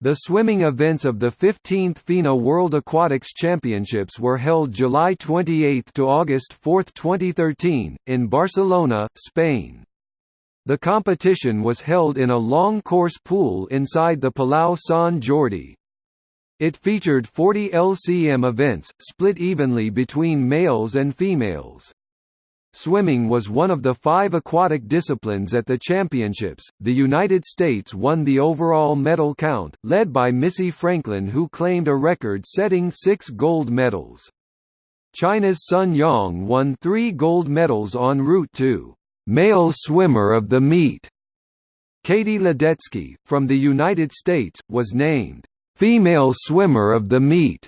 The swimming events of the 15th FINA World Aquatics Championships were held July 28 to August 4, 2013, in Barcelona, Spain. The competition was held in a long course pool inside the Palau Sant Jordi. It featured 40 LCM events, split evenly between males and females. Swimming was one of the five aquatic disciplines at the championships. The United States won the overall medal count, led by Missy Franklin, who claimed a record setting six gold medals. China's Sun Yang won three gold medals en route to male swimmer of the meet. Katie Ledecky, from the United States, was named female swimmer of the meet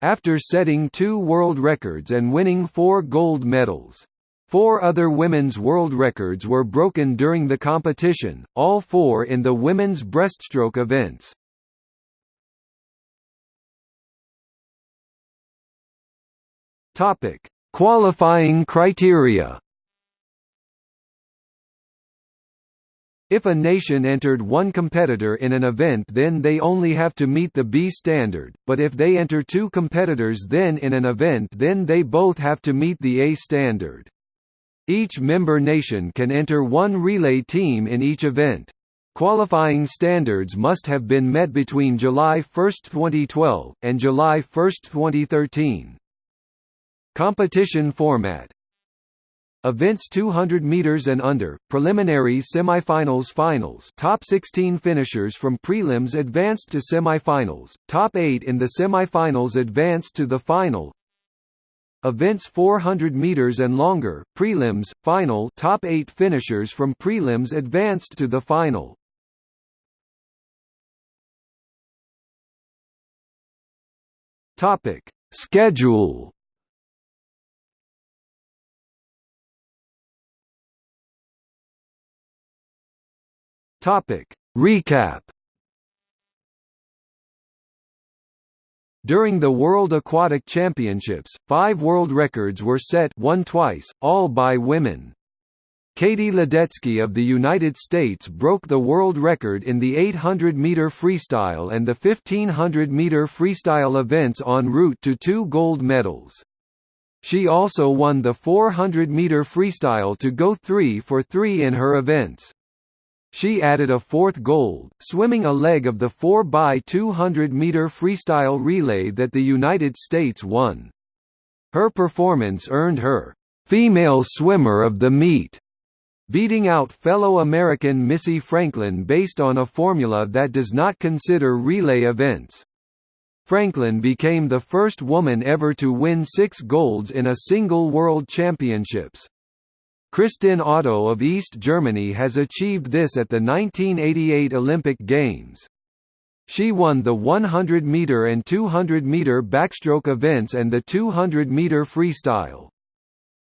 after setting two world records and winning four gold medals. Four other women's world records were broken during the competition, all four in the women's breaststroke events. Topic: Qualifying criteria. If a nation entered one competitor in an event then they only have to meet the B standard, but if they enter two competitors then in an event then they both have to meet the A standard. Each member nation can enter one relay team in each event. Qualifying standards must have been met between July 1, 2012, and July 1, 2013. Competition format Events 200 meters and under, preliminaries semifinals finals top 16 finishers from prelims advanced to semifinals, top 8 in the semifinals advanced to the final Events 400 meters and longer, prelims, final top 8 finishers from prelims advanced to the final. Topic: Schedule Topic: Recap During the World Aquatic Championships, five world records were set one twice, all by women. Katie Ledecky of the United States broke the world record in the 800-meter freestyle and the 1500-meter freestyle events en route to two gold medals. She also won the 400-meter freestyle to go 3 for 3 in her events. She added a fourth gold, swimming a leg of the 4x200-meter freestyle relay that the United States won. Her performance earned her, "'Female Swimmer of the Meet' beating out fellow American Missy Franklin based on a formula that does not consider relay events. Franklin became the first woman ever to win six golds in a single World Championships. Kristin Otto of East Germany has achieved this at the 1988 Olympic Games. She won the 100-meter and 200-meter backstroke events and the 200-meter freestyle.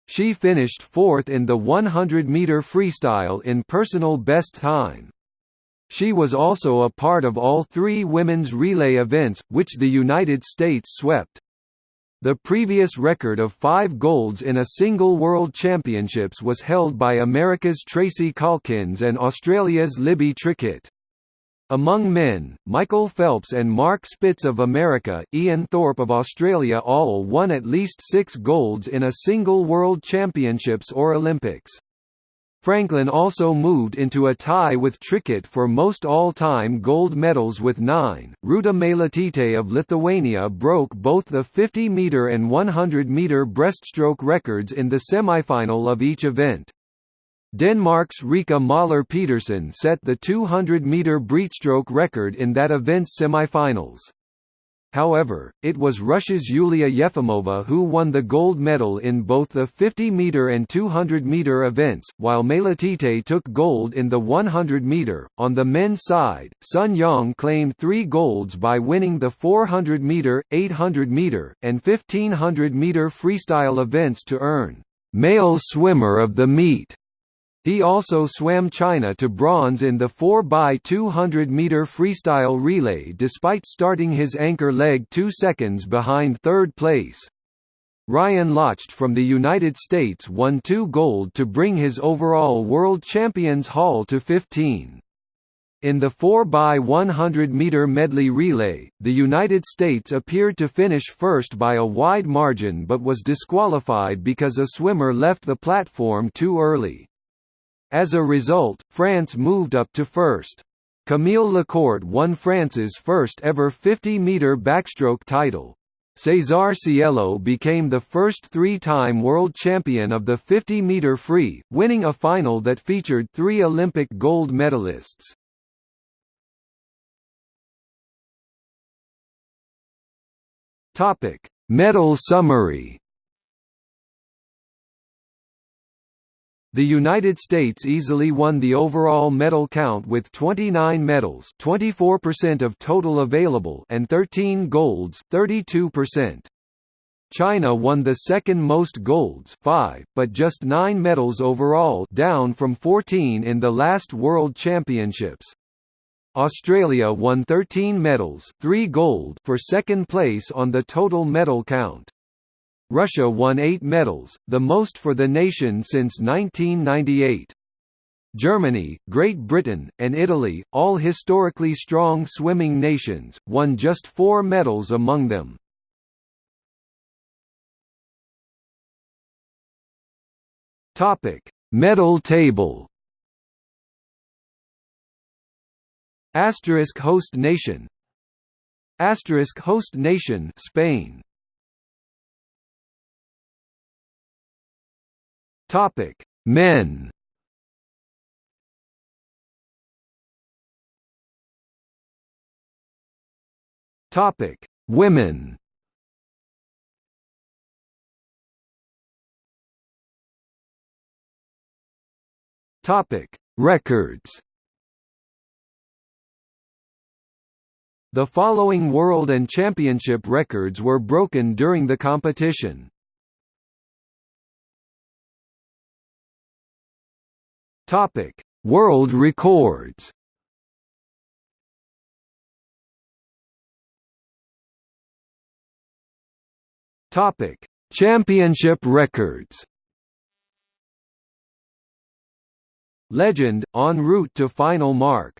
She finished fourth in the 100-meter freestyle in personal best time. She was also a part of all three women's relay events, which the United States swept. The previous record of five golds in a single World Championships was held by America's Tracy Caulkins and Australia's Libby Trickett. Among men, Michael Phelps and Mark Spitz of America, Ian Thorpe of Australia all won at least six golds in a single World Championships or Olympics. Franklin also moved into a tie with Trickett for most all-time gold medals with nine. Rūta Meilutytė of Lithuania broke both the 50-meter and 100-meter breaststroke records in the semifinal of each event. Denmark's Rikke Møller Pedersen set the 200-meter breaststroke record in that event's semifinals. However, it was Russia's Yulia Yefimova who won the gold medal in both the 50-meter and 200-meter events, while Meilutytė took gold in the 100-meter. On the men's side, Sun Yang claimed three golds by winning the 400-meter, 800-meter, and 1500-meter freestyle events to earn male swimmer of the meet. He also swam China to bronze in the 4x200 meter freestyle relay despite starting his anchor leg 2 seconds behind third place. Ryan Lochte from the United States won two gold to bring his overall world champions haul to 15. In the 4x100-meter medley relay, the United States appeared to finish first by a wide margin but was disqualified because a swimmer left the platform too early. As a result, France moved up to first. Camille Lacourt won France's first ever 50-meter backstroke title. Cesar Cielo became the first three-time world champion of the 50-meter free, winning a final that featured three Olympic gold medalists. Medal summary. The United States easily won the overall medal count with 29 medals, 24% of total available, and 13 golds, 32%. China won the second most golds, 5, but just 9 medals overall, down from 14 in the last World Championships. Australia won 13 medals 3 gold for second place on the total medal count. Russia won 8 medals, the most for the nation since 1998. Germany, Great Britain, and Italy, all historically strong swimming nations, won just four medals among them. Medal table Asterisk host nation Asterisk host nation Spain Topic. Men. Topic. Women. Topic. Records. The following world and championship records were broken during the competition. Topic: World records. Topic: Championship records. Legend, en route to final mark